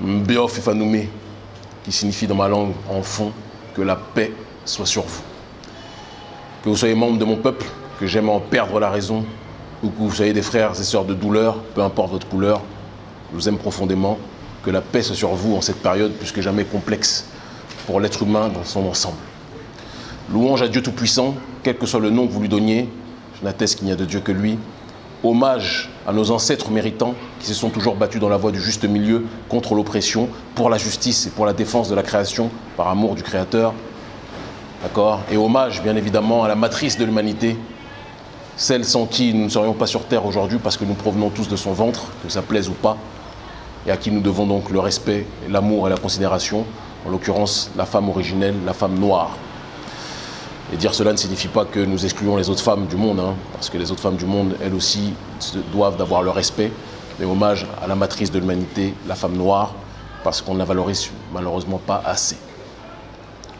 Mbiof Ifanoumé, qui signifie dans ma langue en fond que la paix soit sur vous. Que vous soyez membre de mon peuple, que j'aime en perdre la raison, ou que vous soyez des frères et sœurs de douleur, peu importe votre couleur, je vous aime profondément. Que la paix soit sur vous en cette période plus que jamais complexe pour l'être humain dans son ensemble. Louange à Dieu Tout-Puissant, quel que soit le nom que vous lui donniez, je n'atteste qu'il n'y a de Dieu que lui. Hommage à nos ancêtres méritants qui se sont toujours battus dans la voie du juste milieu contre l'oppression, pour la justice et pour la défense de la création, par amour du Créateur. D'accord? Et hommage, bien évidemment, à la matrice de l'humanité, celle sans qui nous ne serions pas sur Terre aujourd'hui parce que nous provenons tous de son ventre, que ça plaise ou pas, et à qui nous devons donc le respect, l'amour et la considération, en l'occurrence la femme originelle, la femme noire. Et dire cela ne signifie pas que nous excluons les autres femmes du monde, hein, parce que les autres femmes du monde, elles aussi, doivent d'avoir le respect, mais hommage à la matrice de l'humanité, la femme noire, parce qu'on ne la valorise malheureusement pas assez.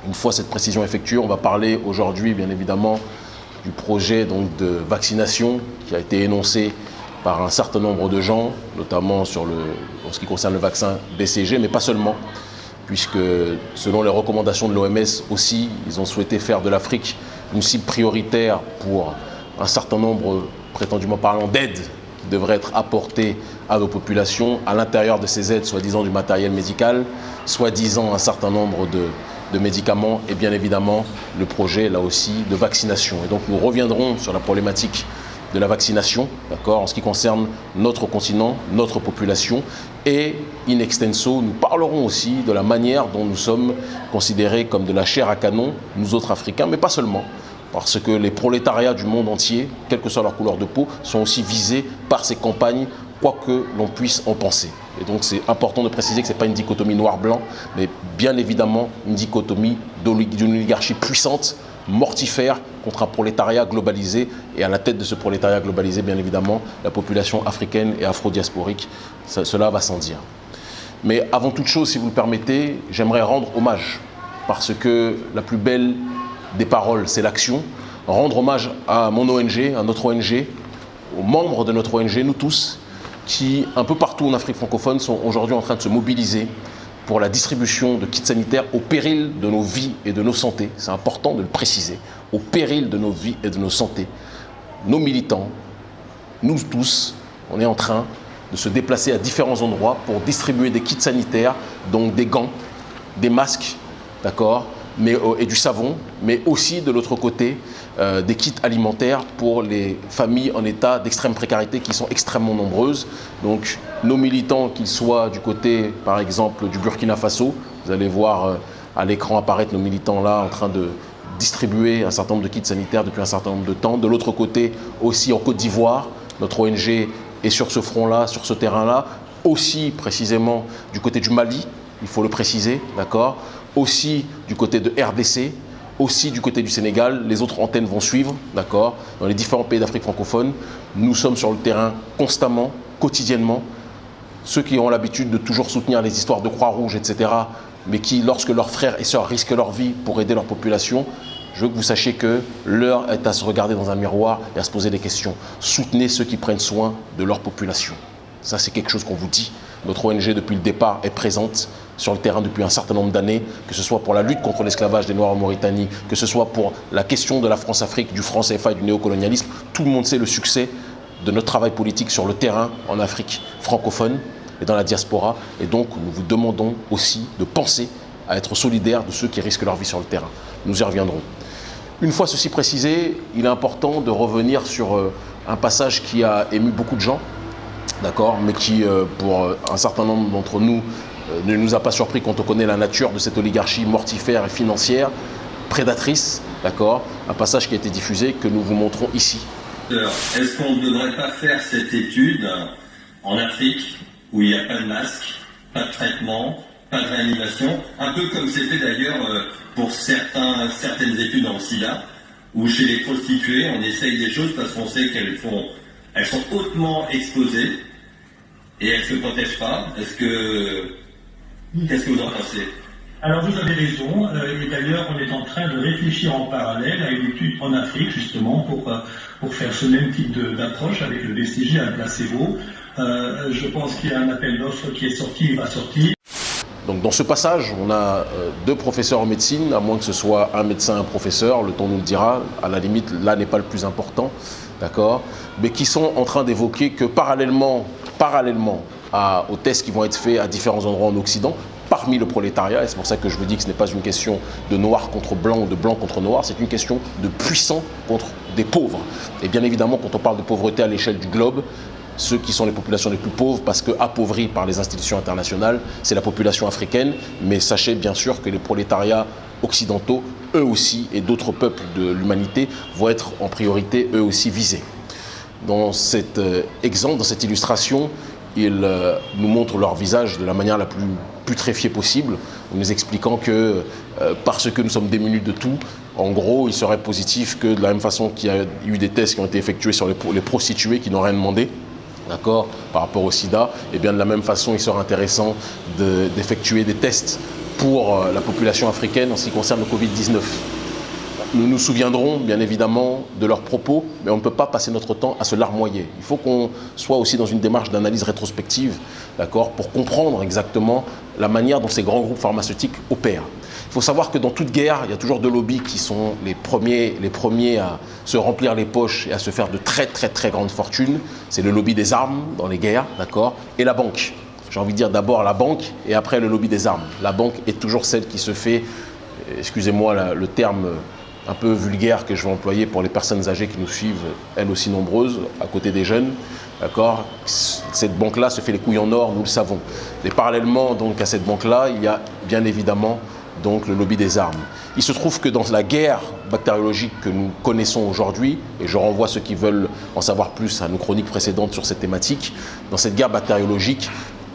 Une fois cette précision effectuée, on va parler aujourd'hui, bien évidemment, du projet donc, de vaccination qui a été énoncé par un certain nombre de gens, notamment sur le, en ce qui concerne le vaccin BCG, mais pas seulement, puisque selon les recommandations de l'OMS aussi, ils ont souhaité faire de l'Afrique une cible prioritaire pour un certain nombre, prétendument parlant, d'aides qui devraient être apportées à nos populations. À l'intérieur de ces aides, soi-disant du matériel médical, soi-disant un certain nombre de, médicaments et bien évidemment le projet là aussi de vaccination. Et donc nous reviendrons sur la problématique de la vaccination, d'accord, en ce qui concerne notre continent, notre population. Et in extenso, nous parlerons aussi de la manière dont nous sommes considérés comme de la chair à canon, nous autres Africains, mais pas seulement. Parce que les prolétariats du monde entier, quelle que soit leur couleur de peau, sont aussi visés par ces campagnes, quoi que l'on puisse en penser. Et donc c'est important de préciser que ce n'est pas une dichotomie noir-blanc, mais bien évidemment une dichotomie d'une oligarchie puissante, mortifère, contre un prolétariat globalisé. Et à la tête de ce prolétariat globalisé, bien évidemment, la population africaine et afro-diasporique. Cela va sans dire. Mais avant toute chose, si vous le permettez, j'aimerais rendre hommage. Parce que la plus belle des paroles, c'est l'action. Rendre hommage à mon ONG, à notre ONG, aux membres de notre ONG, nous tous, qui, un peu partout en Afrique francophone, sont aujourd'hui en train de se mobiliser pour la distribution de kits sanitaires au péril de nos vies et de nos santé. C'est important de le préciser. Au péril de nos vies et de nos santé. Nos militants, nous tous, on est en train de se déplacer à différents endroits pour distribuer des kits sanitaires, donc des gants, des masques, d'accord, euh, et du savon, mais aussi de l'autre côté euh, des kits alimentaires pour les familles en état d'extrême précarité qui sont extrêmement nombreuses. Donc nos militants, qu'ils soient du côté par exemple du Burkina Faso, vous allez voir euh, à l'écran apparaître nos militants là en train de distribuer un certain nombre de kits sanitaires depuis un certain nombre de temps. De l'autre côté aussi en Côte d'Ivoire, notre ONG est sur ce front-là, sur ce terrain-là, aussi précisément du côté du Mali, il faut le préciser, d'accord? Aussi du côté de RDC, aussi du côté du Sénégal. Les autres antennes vont suivre, d'accord Dans les différents pays d'Afrique francophone, nous sommes sur le terrain constamment, quotidiennement. Ceux qui ont l'habitude de toujours soutenir les histoires de Croix-Rouge, etc., mais qui, lorsque leurs frères et sœurs risquent leur vie pour aider leur population, je veux que vous sachiez que l'heure est à se regarder dans un miroir et à se poser des questions. Soutenez ceux qui prennent soin de leur population. Ça, c'est quelque chose qu'on vous dit. Notre ONG, depuis le départ, est présente sur le terrain depuis un certain nombre d'années, que ce soit pour la lutte contre l'esclavage des Noirs en Mauritanie, que ce soit pour la question de la France-Afrique, du franc CFA et du néocolonialisme. Tout le monde sait le succès de notre travail politique sur le terrain en Afrique francophone et dans la diaspora. Et donc, nous vous demandons aussi de penser à être solidaires de ceux qui risquent leur vie sur le terrain. Nous y reviendrons. Une fois ceci précisé, il est important de revenir sur euh, un passage qui a ému beaucoup de gens, d'accord, mais qui, euh, pour euh, un certain nombre d'entre nous, euh, ne nous a pas surpris quand on connaît la nature de cette oligarchie mortifère et financière, prédatrice, d'accord Un passage qui a été diffusé que nous vous montrons ici. Est-ce qu'on ne devrait pas faire cette étude en Afrique où il n'y a pas de masque, pas de traitement, pas de réanimation, un peu comme c'était d'ailleurs pour certains, certaines études en SIDA, où chez les prostituées, on essaye des choses parce qu'on sait qu'elles elles sont hautement exposées et elles ne se protègent pas. Est-ce que. Qu'est-ce que vous en pensez? Alors vous avez raison, euh, et d'ailleurs on est en train de réfléchir en parallèle à une étude en Afrique justement pour, euh, pour faire ce même type d'approche avec le BCG, un placebo. Euh, je pense qu'il y a un appel d'offres qui est sorti, il va sortir. Donc dans ce passage, on a deux professeurs en médecine, à moins que ce soit un médecin, un professeur, le temps nous le dira, à la limite, là n'est pas le plus important, d'accord? Mais qui sont en train d'évoquer que parallèlement, parallèlement aux tests qui vont être faits à différents endroits en Occident, parmi le prolétariat, et c'est pour ça que je vous dis que ce n'est pas une question de noir contre blanc ou de blanc contre noir, c'est une question de puissant contre des pauvres. Et bien évidemment, quand on parle de pauvreté à l'échelle du globe, ceux qui sont les populations les plus pauvres, parce que appauvris par les institutions internationales, c'est la population africaine. Mais sachez bien sûr que les prolétariats occidentaux, eux aussi, et d'autres peuples de l'humanité, vont être en priorité, eux aussi, visés. Dans cet euh, exemple, dans cette illustration, ils euh, nous montrent leur visage de la manière la plus putréfiée possible, en nous expliquant que euh, parce que nous sommes démunis de tout, en gros, il serait positif que de la même façon qu'il y a eu des tests qui ont été effectués sur les, prostituées qui n'ont rien demandé, d'accord, par rapport au sida, et bien de la même façon, il serait intéressant d'effectuer des tests pour la population africaine en ce qui concerne le Covid-19. Nous nous souviendrons bien évidemment de leurs propos, mais on ne peut pas passer notre temps à se larmoyer. Il faut qu'on soit aussi dans une démarche d'analyse rétrospective, d'accord, pour comprendre exactement la manière dont ces grands groupes pharmaceutiques opèrent. Il faut savoir que dans toute guerre, il y a toujours deux lobbies qui sont les premiers, les premiers à se remplir les poches et à se faire de très très très grandes fortunes. C'est le lobby des armes dans les guerres, d'accord, et la banque. J'ai envie de dire d'abord la banque et après le lobby des armes. La banque est toujours celle qui se fait, excusez-moi le terme un peu vulgaire que je vais employer pour les personnes âgées qui nous suivent, elles aussi nombreuses, à côté des jeunes. D'accord? Cette banque-là se fait les couilles en or, nous le savons. Et parallèlement donc, à cette banque-là, il y a bien évidemment donc, le lobby des armes. Il se trouve que dans la guerre bactériologique que nous connaissons aujourd'hui, et je renvoie ceux qui veulent en savoir plus à nos chroniques précédentes sur cette thématique, dans cette guerre bactériologique,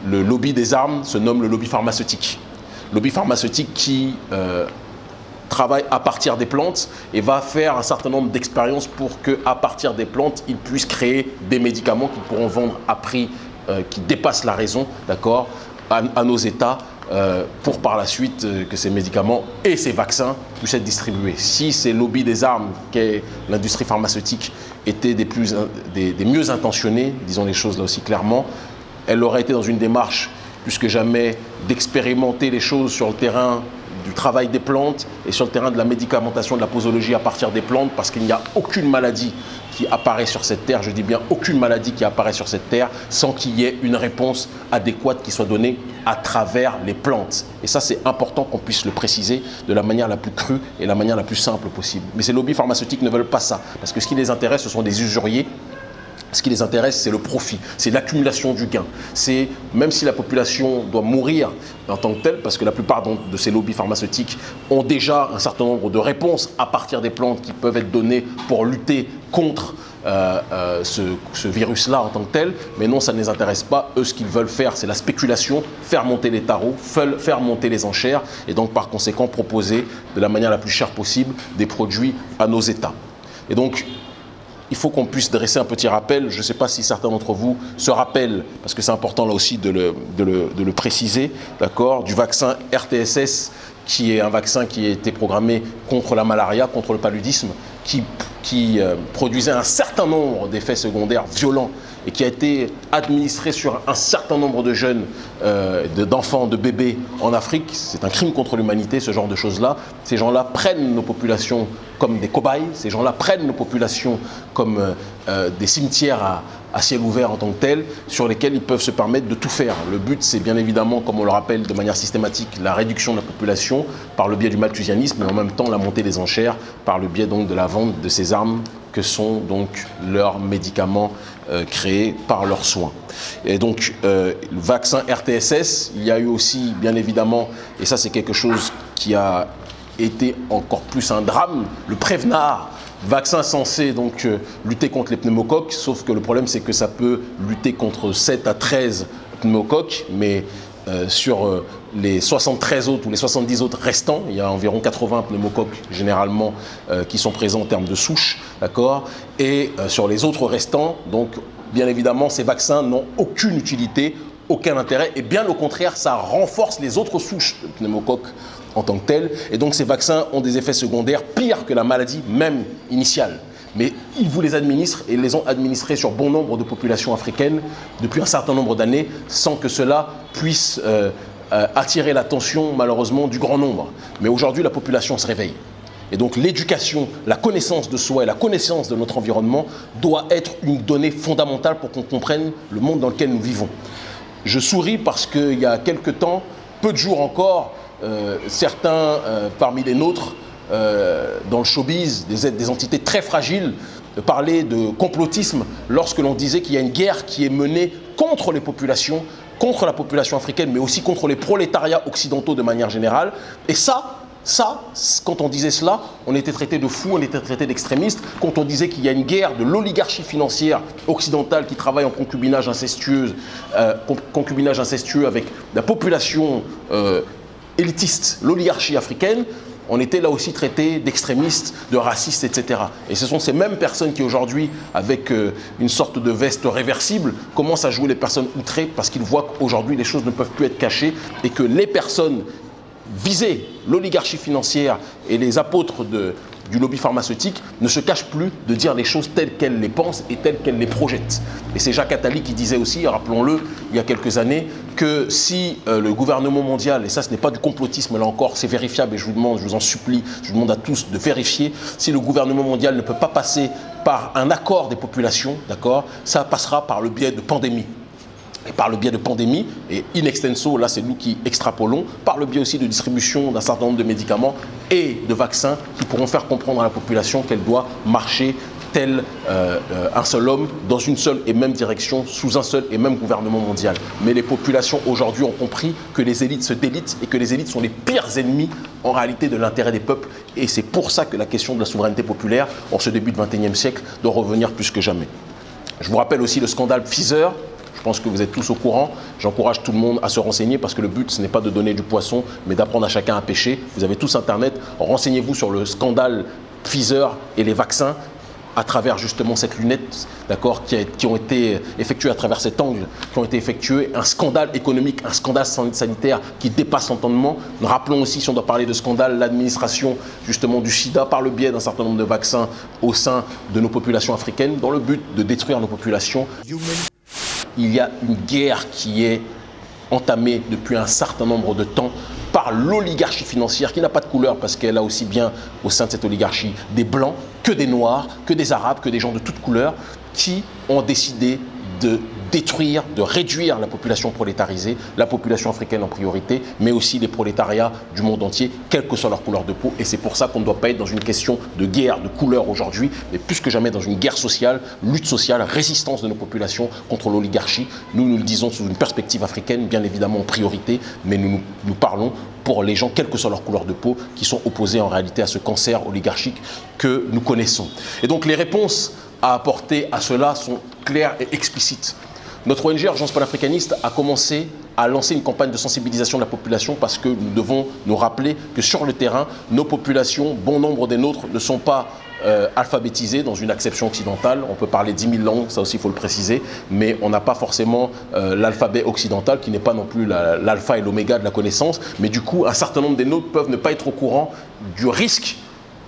le lobby des armes se nomme le lobby pharmaceutique. Lobby pharmaceutique qui euh, travaille à partir des plantes et va faire un certain nombre d'expériences pour qu'à partir des plantes, ils puissent créer des médicaments qu'ils pourront vendre à prix euh, qui dépasse la raison, d'accord, à, nos États euh, pour par la suite euh, que ces médicaments et ces vaccins puissent être distribués. Si ces lobbies des armes qu'est l'industrie pharmaceutique étaient des, plus, des mieux intentionnés, disons les choses là aussi clairement, elle aurait été dans une démarche plus que jamais d'expérimenter les choses sur le terrain du travail des plantes et sur le terrain de la médicamentation, de la posologie à partir des plantes, parce qu'il n'y a aucune maladie qui apparaît sur cette terre, je dis bien aucune maladie qui apparaît sur cette terre, sans qu'il y ait une réponse adéquate qui soit donnée à travers les plantes. Et ça, c'est important qu'on puisse le préciser de la manière la plus crue et la manière la plus simple possible. Mais ces lobbies pharmaceutiques ne veulent pas ça, parce que ce qui les intéresse, ce sont des usuriers ce qui les intéresse, c'est le profit, c'est l'accumulation du gain. C'est même si la population doit mourir en tant que telle, parce que la plupart de ces lobbies pharmaceutiques ont déjà un certain nombre de réponses à partir des plantes qui peuvent être données pour lutter contre euh, euh, ce, virus-là en tant que tel, mais non, ça ne les intéresse pas. Eux, ce qu'ils veulent faire, c'est la spéculation, faire monter les tarots, faire monter les enchères, et donc par conséquent proposer de la manière la plus chère possible des produits à nos États. Et donc, il faut qu'on puisse dresser un petit rappel. Je ne sais pas si certains d'entre vous se rappellent, parce que c'est important là aussi de le, préciser, d'accord, du vaccin RTSS, qui est un vaccin qui a été programmé contre la malaria, contre le paludisme, qui, qui euh, produisait un certain nombre d'effets secondaires violents et qui a été administré sur un certain nombre de jeunes, euh, d'enfants, de bébés en Afrique. C'est un crime contre l'humanité, ce genre de choses-là. Ces gens-là prennent nos populations comme des cobayes, ces gens-là prennent nos populations comme euh, euh, des cimetières à, ciel ouvert en tant que tel, sur lesquels ils peuvent se permettre de tout faire. Le but, c'est bien évidemment, comme on le rappelle de manière systématique, la réduction de la population par le biais du malthusianisme, mais en même temps la montée des enchères par le biais donc de la vente de ces armes que sont donc leurs médicaments créés par leurs soins. Et donc, euh, le vaccin RTSS, il y a eu aussi, bien évidemment, et ça c'est quelque chose qui a été encore plus un drame, le Prévenard, Vaccin censé donc euh, lutter contre les pneumocoques, sauf que le problème c'est que ça peut lutter contre 7 à 13 pneumocoques, mais euh, sur euh, les 73 autres ou les 70 autres restants, il y a environ 80 pneumocoques généralement qui sont présents en termes de souche, d'accord Et sur les autres restants, donc bien évidemment ces vaccins n'ont aucune utilité, aucun intérêt, et bien au contraire ça renforce les autres souches de pneumocoques en tant que tel. Et donc ces vaccins ont des effets secondaires pires que la maladie même initiale. Mais ils vous les administrent et les ont administrés sur bon nombre de populations africaines depuis un certain nombre d'années sans que cela puisse euh, euh, attirer l'attention malheureusement du grand nombre. Mais aujourd'hui, la population se réveille. Et donc l'éducation, la connaissance de soi et la connaissance de notre environnement doit être une donnée fondamentale pour qu'on comprenne le monde dans lequel nous vivons. Je souris parce qu'il y a quelques temps, peu de jours encore, euh, certains euh, parmi les nôtres, dans le showbiz, des, des entités très fragiles, parlaient de complotisme lorsque l'on disait qu'il y a une guerre qui est menée contre les populations, contre la population africaine, mais aussi contre les prolétariats occidentaux de manière générale. Et ça, ça, quand on disait cela, on était traité de fou, on était traité d'extrémiste. Quand on disait qu'il y a une guerre de l'oligarchie financière occidentale qui travaille en concubinage incestueux, euh, incestueux avec la population euh, élitiste, l'oligarchie africaine, on était là aussi traité d'extrémistes, de racistes, etc. Et ce sont ces mêmes personnes qui aujourd'hui, avec euh, une sorte de veste réversible, commencent à jouer les personnes outrées parce qu'ils voient qu'aujourd'hui les choses ne peuvent plus être cachées et que les personnes visées, l'oligarchie financière et les apôtres de, du lobby pharmaceutique ne se cachent plus de dire les choses telles qu'elles les pensent et telles qu'elles les projettent. Et c'est Jacques Attali qui disait aussi, rappelons-le, il y a quelques années, que si euh, le gouvernement mondial, et ça ce n'est pas du complotisme là encore, c'est vérifiable et je vous demande, je vous en supplie, je vous demande à tous de vérifier, si le gouvernement mondial ne peut pas passer par un accord des populations, d'accord, ça passera par le biais de pandémie et par le biais de pandémie, et in extenso, là c'est nous qui extrapolons, par le biais aussi de distribution d'un certain nombre de médicaments et de vaccins qui pourront faire comprendre à la population qu'elle doit marcher tel euh, euh, un seul homme dans une seule et même direction, sous un seul et même gouvernement mondial. Mais les populations aujourd'hui ont compris que les élites se délitent et que les élites sont les pires ennemis en réalité de l'intérêt des peuples. Et c'est pour ça que la question de la souveraineté populaire, en ce début du XXIe siècle, doit revenir plus que jamais. Je vous rappelle aussi le scandale Pfizer, je pense que vous êtes tous au courant. J'encourage tout le monde à se renseigner parce que le but, ce n'est pas de donner du poisson, mais d'apprendre à chacun à pêcher. Vous avez tous Internet. Renseignez-vous sur le scandale Pfizer et les vaccins à travers justement cette lunette, d'accord, qui, qui, ont été effectuées à travers cet angle, qui ont été effectuées, un scandale économique, un scandale sanitaire qui dépasse l'entendement. Rappelons aussi, si on doit parler de scandale, l'administration justement du sida par le biais d'un certain nombre de vaccins au sein de nos populations africaines, dans le but de détruire nos populations il y a une guerre qui est entamée depuis un certain nombre de temps par l'oligarchie financière qui n'a pas de couleur parce qu'elle a aussi bien au sein de cette oligarchie des blancs que des noirs, que des arabes, que des gens de toutes couleurs qui ont décidé de détruire, de réduire la population prolétarisée, la population africaine en priorité, mais aussi les prolétariats du monde entier, quelle que soit leur couleur de peau. Et c'est pour ça qu'on ne doit pas être dans une question de guerre, de couleur aujourd'hui, mais plus que jamais dans une guerre sociale, lutte sociale, résistance de nos populations contre l'oligarchie. Nous, nous le disons sous une perspective africaine, bien évidemment en priorité, mais nous, nous parlons pour les gens, quelle que soit leur couleur de peau, qui sont opposés en réalité à ce cancer oligarchique que nous connaissons. Et donc les réponses à apporter à cela sont claires et explicites. Notre ONG Urgence panafricaniste a commencé à lancer une campagne de sensibilisation de la population parce que nous devons nous rappeler que sur le terrain, nos populations, bon nombre des nôtres, ne sont pas euh, alphabétisées dans une acception occidentale. On peut parler 10 000 langues, ça aussi il faut le préciser, mais on n'a pas forcément euh, l'alphabet occidental qui n'est pas non plus l'alpha et l'oméga de la connaissance. Mais du coup, un certain nombre des nôtres peuvent ne pas être au courant du risque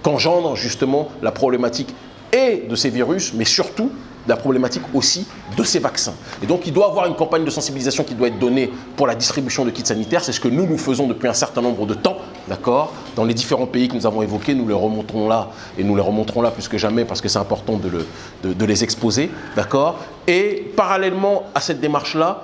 qu'engendre justement la problématique et de ces virus, mais surtout la problématique aussi de ces vaccins. Et donc, il doit y avoir une campagne de sensibilisation qui doit être donnée pour la distribution de kits sanitaires. C'est ce que nous, nous faisons depuis un certain nombre de temps, d'accord? Dans les différents pays que nous avons évoqués, nous les remonterons là, et nous les remonterons là plus que jamais parce que c'est important de, le, de les exposer, d'accord? Et parallèlement à cette démarche-là,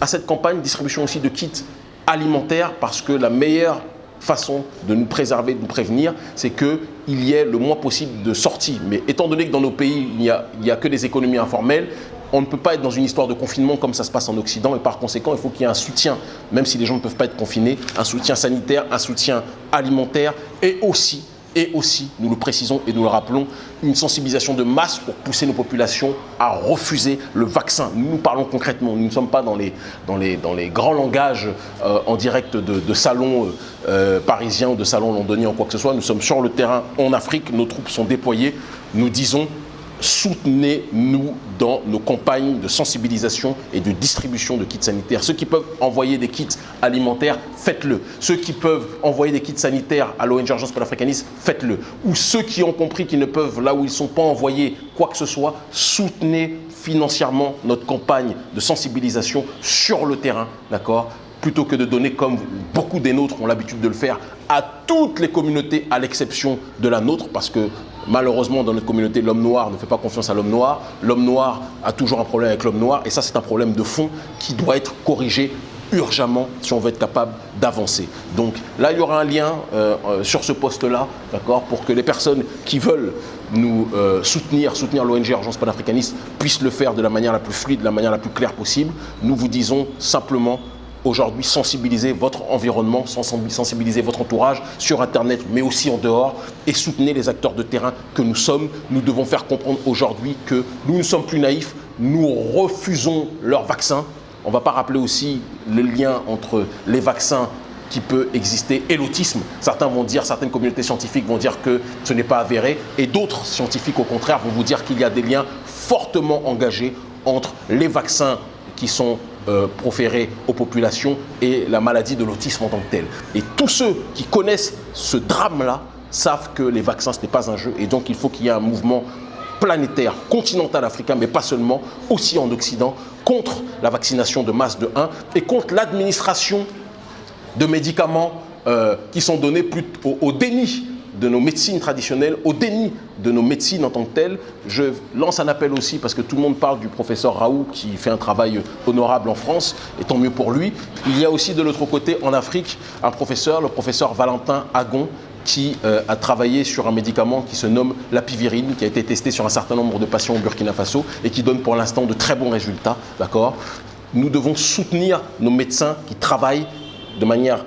à cette campagne, distribution aussi de kits alimentaires, parce que la meilleure façon de nous préserver, de nous prévenir, c'est qu'il y ait le moins possible de sorties. Mais étant donné que dans nos pays, il n'y a, a, que des économies informelles, on ne peut pas être dans une histoire de confinement comme ça se passe en Occident et par conséquent, il faut qu'il y ait un soutien, même si les gens ne peuvent pas être confinés, un soutien sanitaire, un soutien alimentaire et aussi et aussi, nous le précisons et nous le rappelons, une sensibilisation de masse pour pousser nos populations à refuser le vaccin. Nous, parlons concrètement, nous ne sommes pas dans les grands langages euh, en direct de, de salons euh, euh, parisiens ou de salons londoniens ou quoi que ce soit. Nous sommes sur le terrain en Afrique, nos troupes sont déployées. Nous disons soutenez-nous dans nos campagnes de sensibilisation et de distribution de kits sanitaires. Ceux qui peuvent envoyer des kits alimentaires, faites-le. Ceux qui peuvent envoyer des kits sanitaires à l'ONG Urgence panafricaniste, faites-le. Ou ceux qui ont compris qu'ils ne peuvent, là où ils ne sont pas envoyés, quoi que ce soit, soutenez financièrement notre campagne de sensibilisation sur le terrain, d'accord? Plutôt que de donner, comme beaucoup des nôtres ont l'habitude de le faire, à toutes les communautés, à l'exception de la nôtre, parce que malheureusement, dans notre communauté, l'homme noir ne fait pas confiance à l'homme noir. L'homme noir a toujours un problème avec l'homme noir, et ça, c'est un problème de fond qui doit être corrigé urgemment si on veut être capable d'avancer. Donc là, il y aura un lien euh, euh, sur ce poste-là, d'accord, pour que les personnes qui veulent nous euh, soutenir, soutenir l'ONG Urgence panafricaniste, puissent le faire de la manière la plus fluide, de la manière la plus claire possible. Nous vous disons simplement aujourd'hui sensibiliser votre environnement, sensibiliser votre entourage sur Internet, mais aussi en dehors, et soutenir les acteurs de terrain que nous sommes. Nous devons faire comprendre aujourd'hui que nous ne sommes plus naïfs, nous refusons leurs vaccins. On ne va pas rappeler aussi le lien entre les vaccins qui peut exister et l'autisme. Certains vont dire, certaines communautés scientifiques vont dire que ce n'est pas avéré et d'autres scientifiques au contraire vont vous dire qu'il y a des liens fortement engagés entre les vaccins qui sont euh, aux populations et la maladie de l'autisme en tant que telle. Et tous ceux qui connaissent ce drame-là savent que les vaccins, ce n'est pas un jeu et donc il faut qu'il y ait un mouvement planétaire, continental africain, mais pas seulement, aussi en Occident, contre la vaccination de masse de 1 et contre l'administration de médicaments euh, qui sont donnés au, déni de nos médecines traditionnelles, au déni de nos médecines en tant que telles. Je lance un appel aussi parce que tout le monde parle du professeur Raoult qui fait un travail honorable en France, et tant mieux pour lui. Il y a aussi de l'autre côté, en Afrique, un professeur, le professeur Valentin Agon, qui euh, a travaillé sur un médicament qui se nomme l'apivirine, qui a été testé sur un certain nombre de patients au Burkina Faso et qui donne pour l'instant de très bons résultats. Nous devons soutenir nos médecins qui travaillent de manière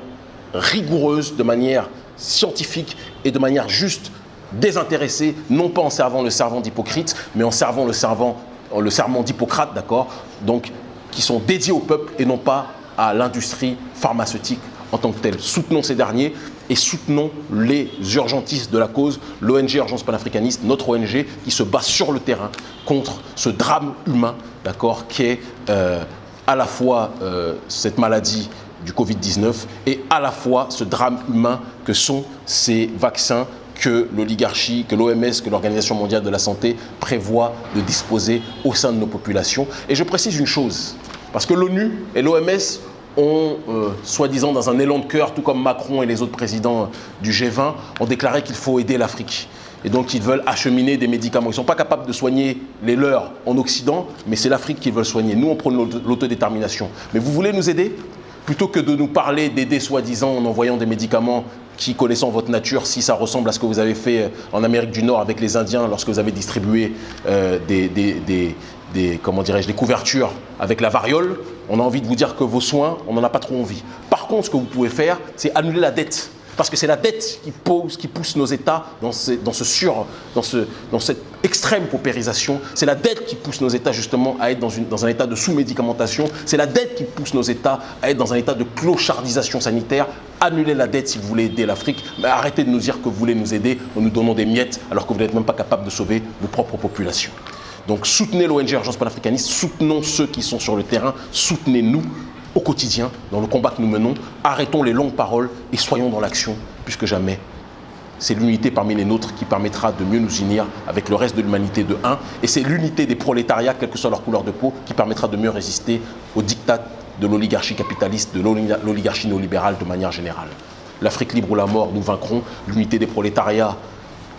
rigoureuse, de manière scientifique et de manière juste, désintéressée, non pas en servant le servant d'Hypocrite, mais en servant le, servant, le serment d'Hippocrate, d'accord Donc, qui sont dédiés au peuple et non pas à l'industrie pharmaceutique en tant que telle. Soutenons ces derniers et soutenons les urgentistes de la cause, l'ONG Urgence panafricaniste, notre ONG, qui se bat sur le terrain contre ce drame humain, d'accord, qui est euh, à la fois euh, cette maladie du Covid-19 et à la fois ce drame humain que sont ces vaccins que l'oligarchie, que l'OMS, que l'Organisation mondiale de la santé prévoient de disposer au sein de nos populations. Et je précise une chose, parce que l'ONU et l'OMS ont, euh, soi-disant dans un élan de cœur, tout comme Macron et les autres présidents du G20, ont déclaré qu'il faut aider l'Afrique. Et donc ils veulent acheminer des médicaments. Ils ne sont pas capables de soigner les leurs en Occident, mais c'est l'Afrique qu'ils veulent soigner. Nous, on prône l'autodétermination. Mais vous voulez nous aider? Plutôt que de nous parler d'aider soi-disant en envoyant des médicaments qui, connaissant votre nature, si ça ressemble à ce que vous avez fait en Amérique du Nord avec les Indiens lorsque vous avez distribué euh, des, des, comment dirais-je, des couvertures avec la variole, on a envie de vous dire que vos soins, on n'en a pas trop envie. Par contre, ce que vous pouvez faire, c'est annuler la dette. Parce que c'est la dette qui, pose, qui pousse nos États dans, ce sur, dans, ce, dans cette extrême paupérisation. C'est la dette qui pousse nos États justement à être dans un état de sous-médicamentation. C'est la dette qui pousse nos États à être dans un état de clochardisation sanitaire. Annulez la dette si vous voulez aider l'Afrique, mais arrêtez de nous dire que vous voulez nous aider en nous donnant des miettes alors que vous n'êtes même pas capable de sauver vos propres populations. Donc soutenez l'ONG Urgence panafricaniste, soutenons ceux qui sont sur le terrain, soutenez-nous au quotidien, dans le combat que nous menons. Arrêtons les longues paroles et soyons dans l'action, puisque jamais. C'est l'unité parmi les nôtres qui permettra de mieux nous unir avec le reste de l'humanité de un. Et c'est l'unité des prolétariats, quelle que soit leur couleur de peau, qui permettra de mieux résister aux dictats de l'oligarchie capitaliste, de l'oligarchie néolibérale de manière générale. L'Afrique libre ou la mort, nous vaincrons. L'unité des prolétariats,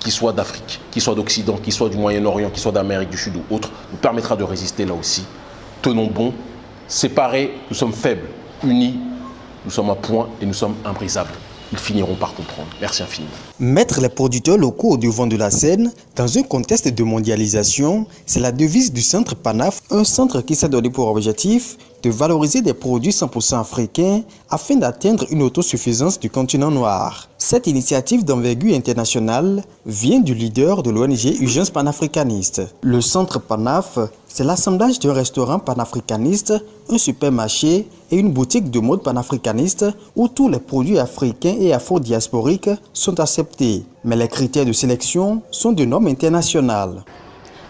qui soit d'Afrique, qui soit d'Occident, qui soit du Moyen-Orient, qui soit d'Amérique du Sud ou autre, nous permettra de résister là aussi. Tenons bon, Séparés, nous sommes faibles. Unis, nous sommes un point et nous sommes imbrisables. Ils finiront par comprendre. Merci infiniment. Mettre les producteurs locaux au devant de la scène, dans un contexte de mondialisation, c'est la devise du Centre PANAF, un centre qui s'est donné pour objectif de valoriser des produits 100% africains afin d'atteindre une autosuffisance du continent noir. Cette initiative d'envergure internationale vient du leader de l'ONG Urgence panafricaniste. Le centre PANAF, c'est l'assemblage d'un restaurant panafricaniste, un supermarché et une boutique de mode panafricaniste où tous les produits africains et afro-diasporiques sont Mais les critères de sélection sont de normes internationales.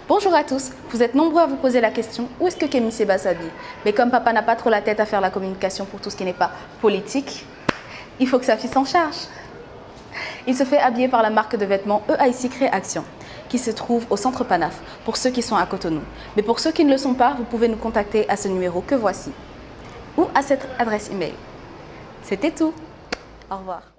Bonjour à tous, vous êtes nombreux à vous poser la question où est-ce que Kémy Seba s'habille? Mais comme papa n'a pas trop la tête à faire la communication pour tout ce qui n'est pas politique, il faut que sa fille s'en charge. Il se fait habiller par la marque de vêtements EIC Créaction qui se trouve au centre Panaf pour ceux qui sont à Cotonou. Mais pour ceux qui ne le sont pas, vous pouvez nous contacter à ce numéro que voici ou à cette adresse email C'était tout. Au revoir.